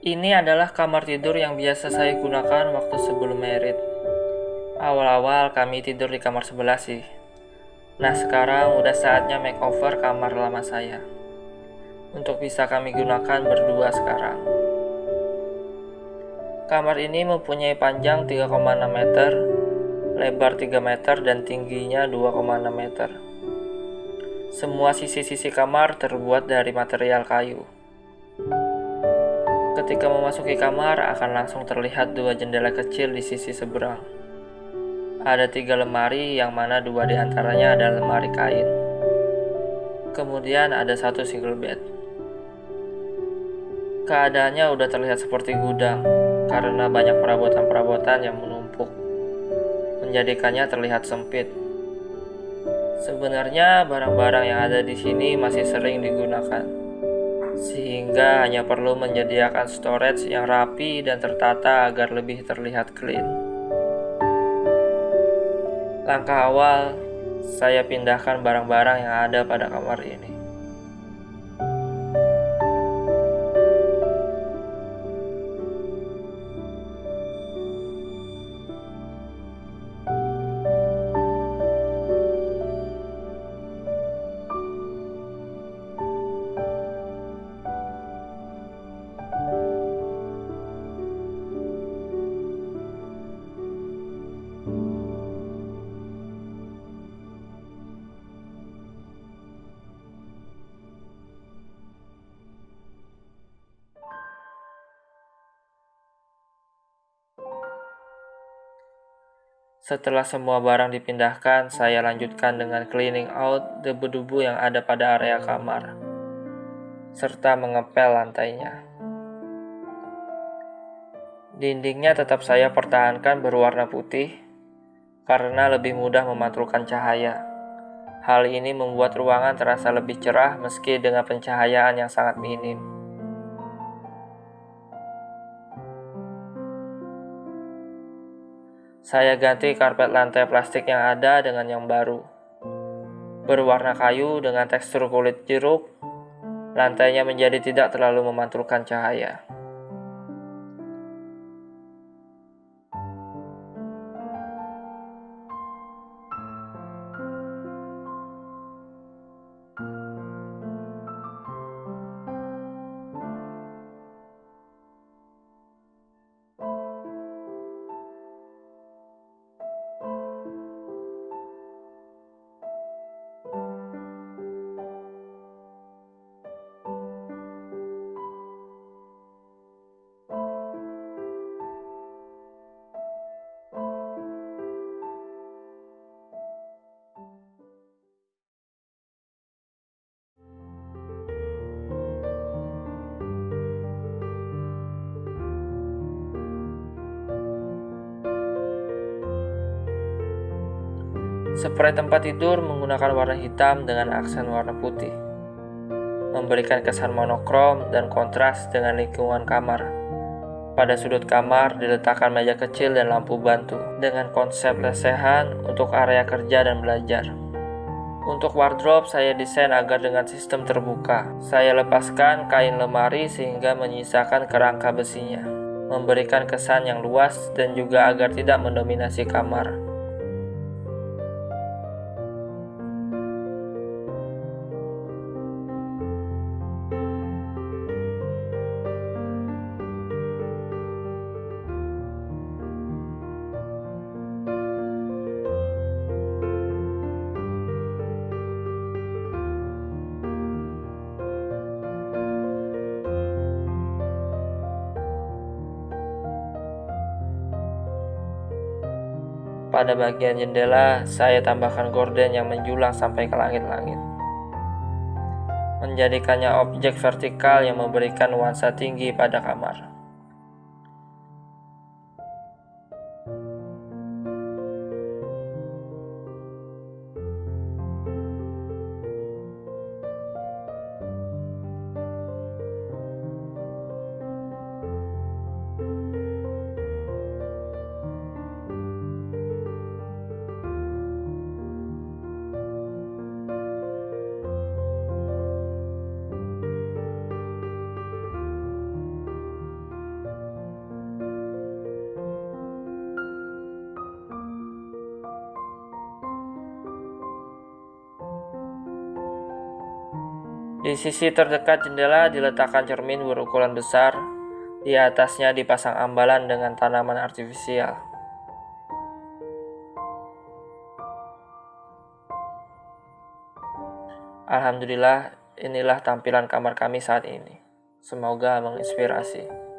Ini adalah kamar tidur yang biasa saya gunakan waktu sebelum merit. Awal-awal kami tidur di kamar sebelah sih. Nah sekarang udah saatnya makeover kamar lama saya. Untuk bisa kami gunakan berdua sekarang. Kamar ini mempunyai panjang 3,6 meter, lebar 3 meter dan tingginya 2,6 meter. Semua sisi-sisi kamar terbuat dari material kayu. Ketika memasuki kamar, akan langsung terlihat dua jendela kecil di sisi seberang. Ada tiga lemari, yang mana dua di antaranya adalah lemari kain. Kemudian ada satu single bed. Keadaannya udah terlihat seperti gudang, karena banyak perabotan-perabotan yang menumpuk, menjadikannya terlihat sempit. Sebenarnya barang-barang yang ada di sini masih sering digunakan sehingga hanya perlu menyediakan storage yang rapi dan tertata agar lebih terlihat clean. Langkah awal, saya pindahkan barang-barang yang ada pada kamar ini. Setelah semua barang dipindahkan, saya lanjutkan dengan cleaning out debu-debu yang ada pada area kamar, serta mengepel lantainya. Dindingnya tetap saya pertahankan berwarna putih, karena lebih mudah memantulkan cahaya. Hal ini membuat ruangan terasa lebih cerah meski dengan pencahayaan yang sangat minim. Saya ganti karpet lantai plastik yang ada dengan yang baru. Berwarna kayu dengan tekstur kulit jeruk, lantainya menjadi tidak terlalu memantulkan cahaya. Spray tempat tidur menggunakan warna hitam dengan aksen warna putih, memberikan kesan monokrom dan kontras dengan lingkungan kamar. Pada sudut kamar diletakkan meja kecil dan lampu bantu dengan konsep lesehan untuk area kerja dan belajar. Untuk wardrobe saya desain agar dengan sistem terbuka. Saya lepaskan kain lemari sehingga menyisakan kerangka besinya, memberikan kesan yang luas dan juga agar tidak mendominasi kamar. Pada bagian jendela, saya tambahkan gorden yang menjulang sampai ke langit-langit. Menjadikannya objek vertikal yang memberikan nuansa tinggi pada kamar. Di sisi terdekat jendela diletakkan cermin berukuran besar. Di atasnya dipasang ambalan dengan tanaman artifisial. Alhamdulillah, inilah tampilan kamar kami saat ini. Semoga menginspirasi.